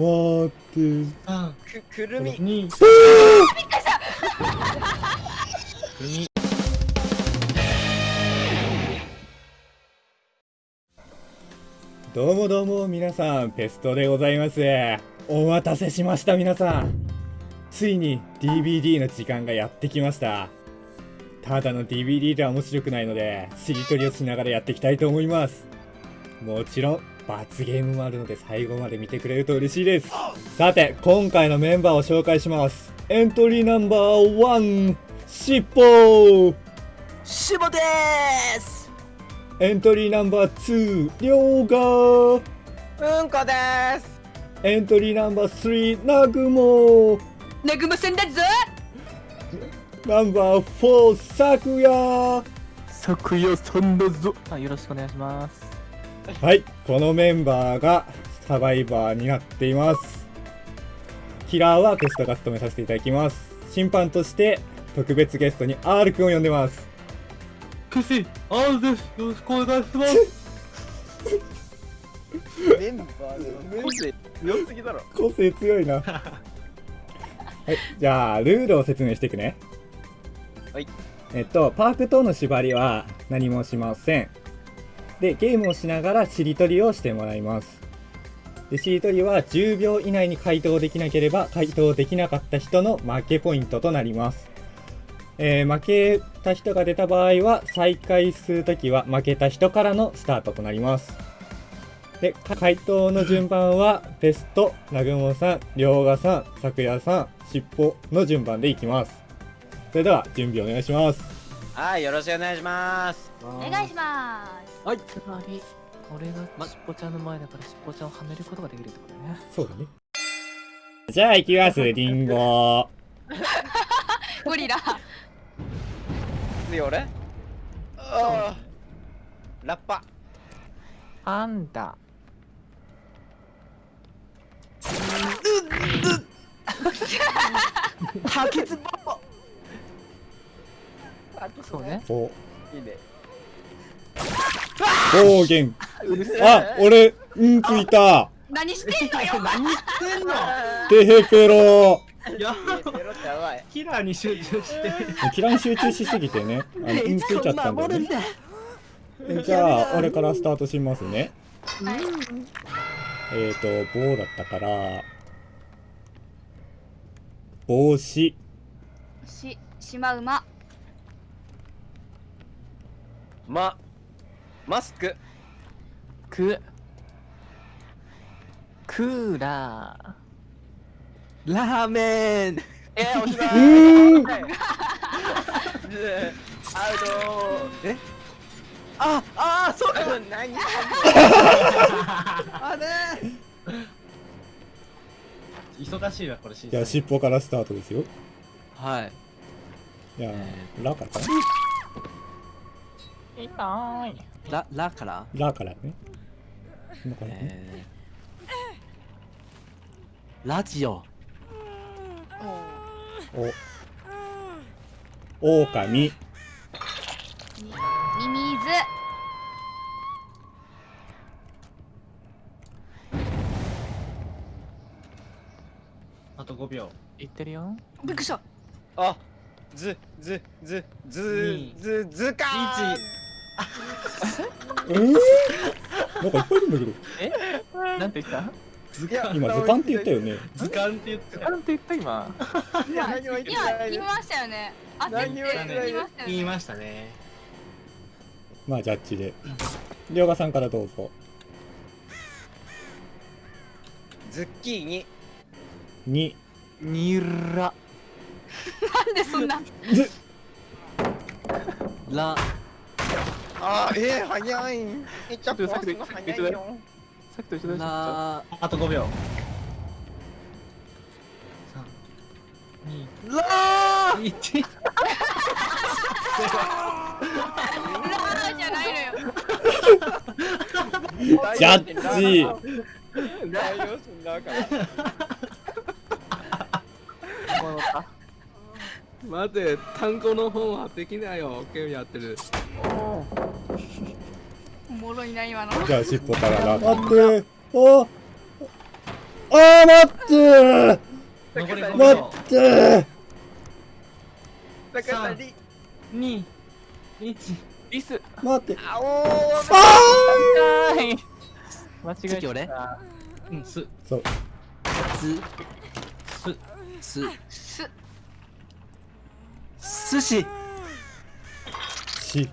待って。三くくるみ。二くるみ。どうもどうも皆さんペストでございます。お待たせしました皆さん。ついに DVD の時間がやってきました。ただの DVD では面白くないのでしりとりをしながらやっていきたいと思います。もちろん罰ゲームもあるので最後まで見てくれると嬉しいです。さて今回のメンバーを紹介します。エントリーナンバー1しっぽしぼです。エントリーナンバー2りょうが。うんこです。エントリーナンバー3なぐも。なぐまさんだぞ。ナンバー4さくや。昨夜さんだぞ。あよろしくお願いしますはいこのメンバーがサバイバーになっています。キラーはテストが務めさせていただきます。審判として特別ゲストに R くんを呼んでます。クシ R です。よろしくお願いします。メンバーの個性強すぎだろ。個性強いな。はいじゃあルールを説明していくね。はい。えっとパーク等の縛りは何もしませんでゲームをしながらしりとりをしてもらいます。でしりとりは10秒以内に回答できなければ回答できなかった人の負けポイントとなります。えー負けた人が出た場合は再開するときは負けた人からのスタートとなります。で回答の順番はベスト南雲さん涼河さん咲夜さんしっぽの順番でいきます。それでは準備お願いします。はいよろしくお願いします。お願いします。はい。つまり俺がしっぽちゃんの前だからしっぽちゃんをはめることができるってことね。そうだね。じゃあ行きますリンゴ。ゴリラ。次俺？ラッパ。パンダ。ハケツボそうね。お。いいね。暴言。あ俺うんついた。何してんのよ。何してんの？テヘペロ。やペロってやばい。キラーに集中して。キラに集中しすぎてね。あのうんついちゃったんだよね。じゃあ俺からスタートしますね。えーと棒だったから帽子。ししまうままマスク。くクーラー。ラーメン。えー、おしまういー。んはいアウトえ？ああそうか。何？あれ忙しいわこれ審じゃあ尻尾からスタートですよ。はい。じゃあラからかないない。ララから？ラからね。今からね。えー、ラジオ。お。狼。みミミズ。あと5秒。いってるよ。びっくりした。あずずずず二ずずかーえー、なんかいっぱいいるんだけど。え？なんて言った？いや今図鑑って言ったよね。図鑑って言ったなんて言った今？いや何も言って今ない言いましたよね。何言も言ってないいましたよね。言いましたね。まあジャッジで。りょうがさんからどうぞ。ズッキーニ。2ニラなんでそんなずラあーえー、早い。えちょっとちょっと早さっきいよ。さっきと一緒だよラあ。と。5秒。3、ラ2、1。ラー！じゃないのよ。ージャッジ。大量心だから待って単語の本はできないよ。ゲームやってる。おもろいな今の。じゃあ尻尾からラ待って。ああー待って。残り5ー待秒。ってー高橋さん。リ2 1リス。待って。あおーあはい間違え次俺た。うんす。ーそうす。す。す寿司。し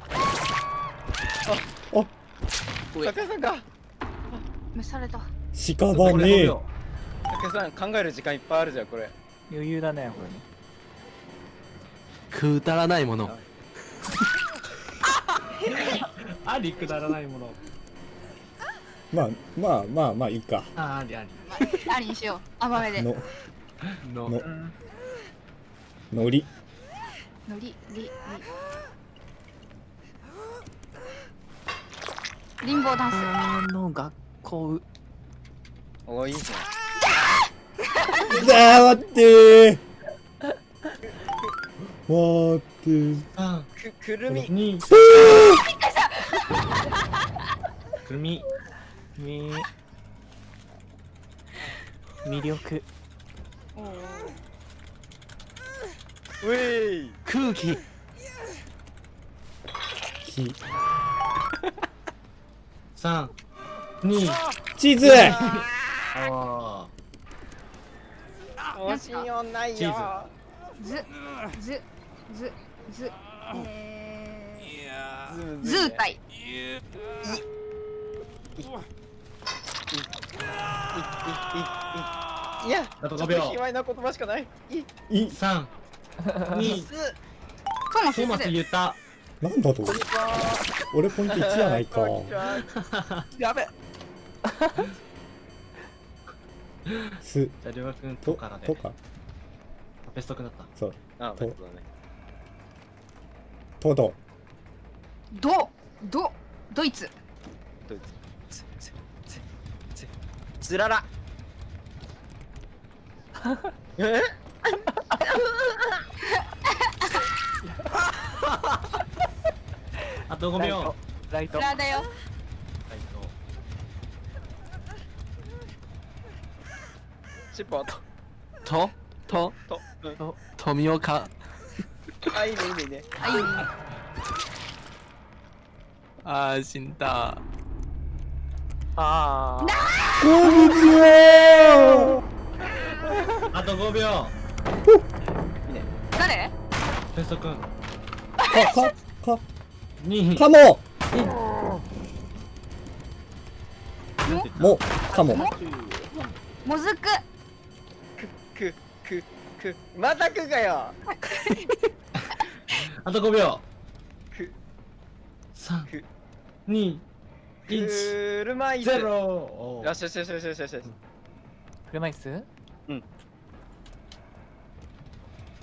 高橋さんか。召された。屍残り5秒高橋さん考える時間いっぱいあるじゃんこれ。余裕だねこれくだらないもの。ありくだらないもの。まあまあまあまあいいか。あありあり。ありにしよう。甘めで。の。の。の。のりのりりり。リンボーダンス。あの学校おーいいじゃん。あー待ってー。待ってー。3くくるみ。2くるみ。み。魅力うえい空気き3 2チーズ。あ惜しいよないチよー。ずずずずえーズ。ずーたいいやあと5ちょっと秒卑猥な言葉しかないいい3 2すトマスで言った。なんだと？俺ポイント1じゃないか。やべ。す。じゃありょうがくんととからで。とか。ベストくなった。そう。あと。そうだね。とど。ドドドイツ。ドイツ。つつつつつらら。え？あと5秒ライト。これだよはいシッポと。と？と？と。うんと富岡あいいねいいね。いいねあいいねあー死んだ。ああこんにちは。あと5秒誰？ベストくんかかか2かも。もかも。ももずく。くくくまたくがよ。あと5秒。く3く2 1車椅子。ゼロ。よしよしよしよしよしよし。車椅子？うん。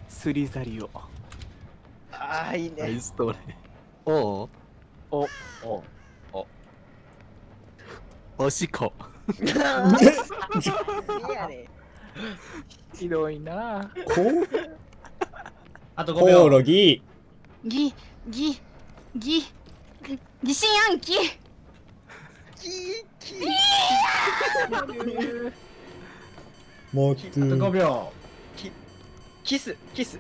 スリザリオああいいナイねストレおう。お。お。お。しこ。ひどいな。こあと5コオ秒ロギ。ぎぎぎ疑心暗鬼キーキー待ってあと5秒。キスキス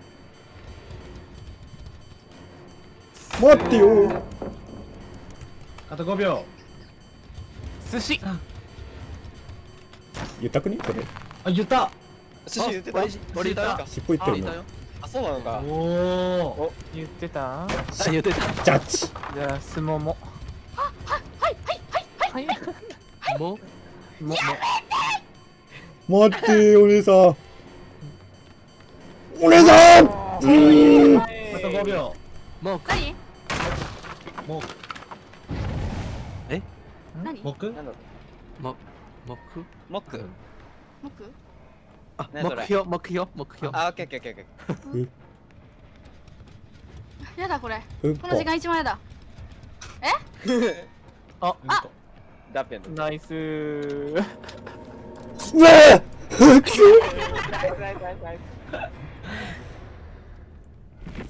待ってよ。あと5秒。寿司。言ったくね？それ。あ言った。寿司言ってた？俺俺言ったか尻尾言ってるの。あいたよ。あそうなのか。おお。言ってた？あ言ってた？ジャッジ。じゃあすも。もはいはいはいも？も？も。待ってお姉さん。お姉さん！あと5秒も何も何？もくなんだろももくうモック？目標目標目標あオッケーオッケーオッケーやだこれ。うんこ。この時間一番やだ。ーああ。ダッペンのナイス。うわ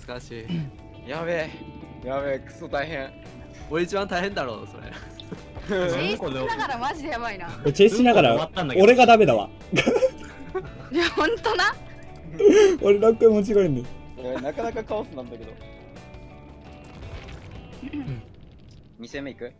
難しい。やべえやべえクソ大変。俺一番大変だろうそれ。チェイスしながらマジでやばいな。チェイスしながら俺がダメだわ。いやほんとな？俺何回間違えんねなかなかカオスなんだけど。2戦目いく？